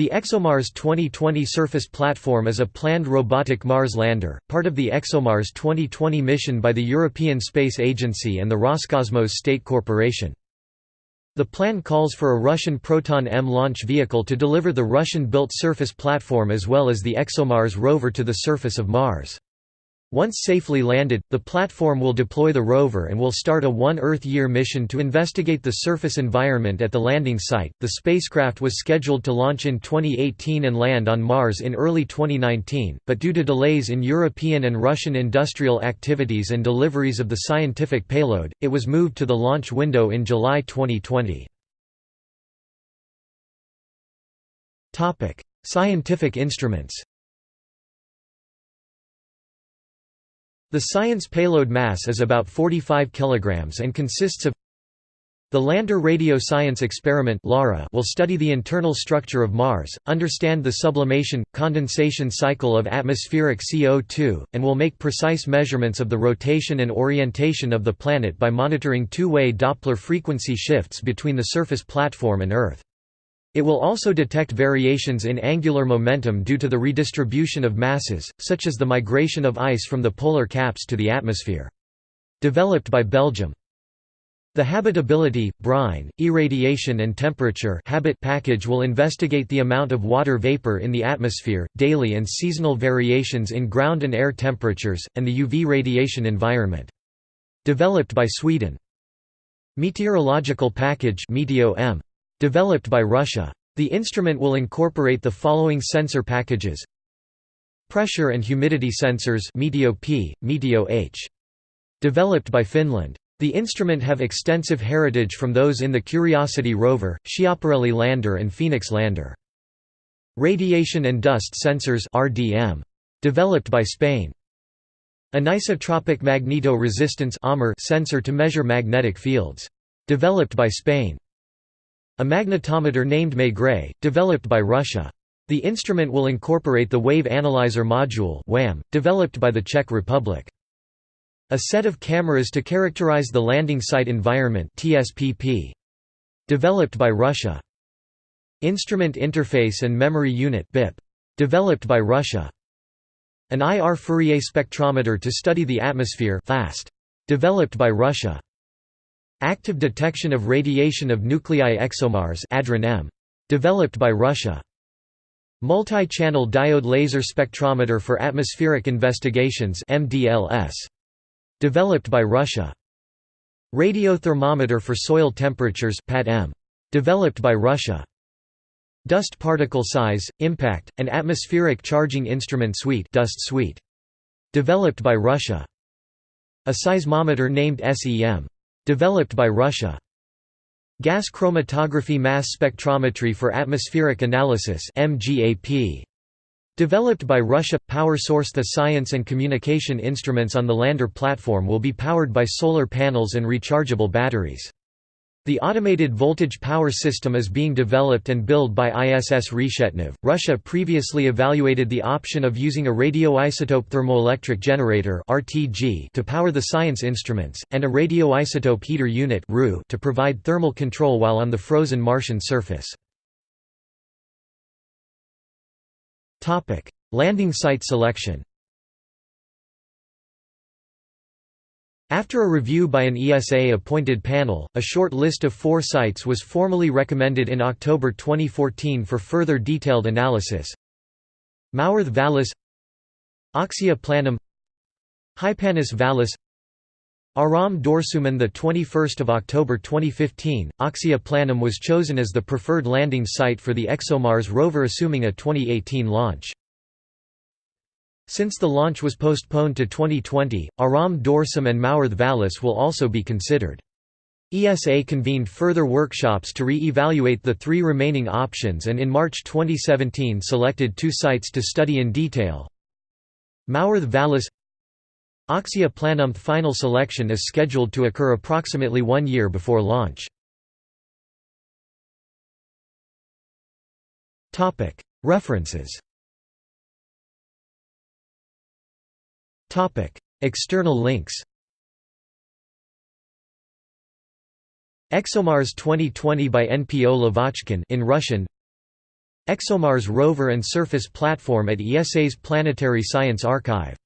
The ExoMars 2020 surface platform is a planned robotic Mars lander, part of the ExoMars 2020 mission by the European Space Agency and the Roscosmos State Corporation. The plan calls for a Russian Proton-M launch vehicle to deliver the Russian-built surface platform as well as the ExoMars rover to the surface of Mars. Once safely landed, the platform will deploy the rover and will start a one Earth year mission to investigate the surface environment at the landing site. The spacecraft was scheduled to launch in 2018 and land on Mars in early 2019, but due to delays in European and Russian industrial activities and deliveries of the scientific payload, it was moved to the launch window in July 2020. Topic: Scientific instruments. The science payload mass is about 45 kg and consists of the Lander Radio Science Experiment will study the internal structure of Mars, understand the sublimation, condensation cycle of atmospheric CO2, and will make precise measurements of the rotation and orientation of the planet by monitoring two-way Doppler frequency shifts between the surface platform and Earth. It will also detect variations in angular momentum due to the redistribution of masses, such as the migration of ice from the polar caps to the atmosphere. Developed by Belgium. The habitability, brine, irradiation and temperature habit package will investigate the amount of water vapor in the atmosphere, daily and seasonal variations in ground and air temperatures, and the UV radiation environment. Developed by Sweden. Meteorological package METEO-M Developed by Russia. The instrument will incorporate the following sensor packages Pressure and humidity sensors METEO-P, METEO-H. Developed by Finland. The instrument have extensive heritage from those in the Curiosity rover, Schiaparelli lander and Phoenix lander. Radiation and dust sensors RDM. Developed by Spain. Anisotropic magneto-resistance sensor to measure magnetic fields. Developed by Spain. A magnetometer named Maigret, developed by Russia. The instrument will incorporate the Wave Analyzer Module developed by the Czech Republic. A set of cameras to characterize the landing site environment. Developed by Russia. Instrument Interface and Memory Unit. Developed by Russia. An IR Fourier spectrometer to study the atmosphere FAST. Developed by Russia. Active detection of radiation of nuclei ExoMars M. Developed by Russia. Multi-channel diode laser spectrometer for atmospheric investigations MDLS. Developed by Russia. Radiothermometer for soil temperatures PAT-M. Developed by Russia. Dust particle size, impact, and atmospheric charging instrument suite dust suite. Developed by Russia. A seismometer named SEM. Developed by Russia. Gas chromatography mass spectrometry for atmospheric analysis MGAP. Developed by Russia – Power source The science and communication instruments on the lander platform will be powered by solar panels and rechargeable batteries. The automated voltage power system is being developed and built by ISS Reshetnev. Russia previously evaluated the option of using a radioisotope thermoelectric generator (RTG) to power the science instruments and a radioisotope heater unit to provide thermal control while on the frozen Martian surface. Topic: Landing site selection. After a review by an ESA-appointed panel, a short list of four sites was formally recommended in October 2014 for further detailed analysis. Mawrth Vallis Oxia Planum Hypanis Vallis Aram Dorsum on the 21st of October 2015 Oxia Planum was chosen as the preferred landing site for the ExoMars rover assuming a 2018 launch since the launch was postponed to 2020, Aram Dorsum and Mawrth Vallis will also be considered. ESA convened further workshops to re-evaluate the three remaining options and in March 2017 selected two sites to study in detail. Mawrth Vallis Oxia Planum final selection is scheduled to occur approximately one year before launch. References External links ExoMars 2020 by NPO Lavochkin in Russian ExoMars rover and surface platform at ESA's Planetary Science Archive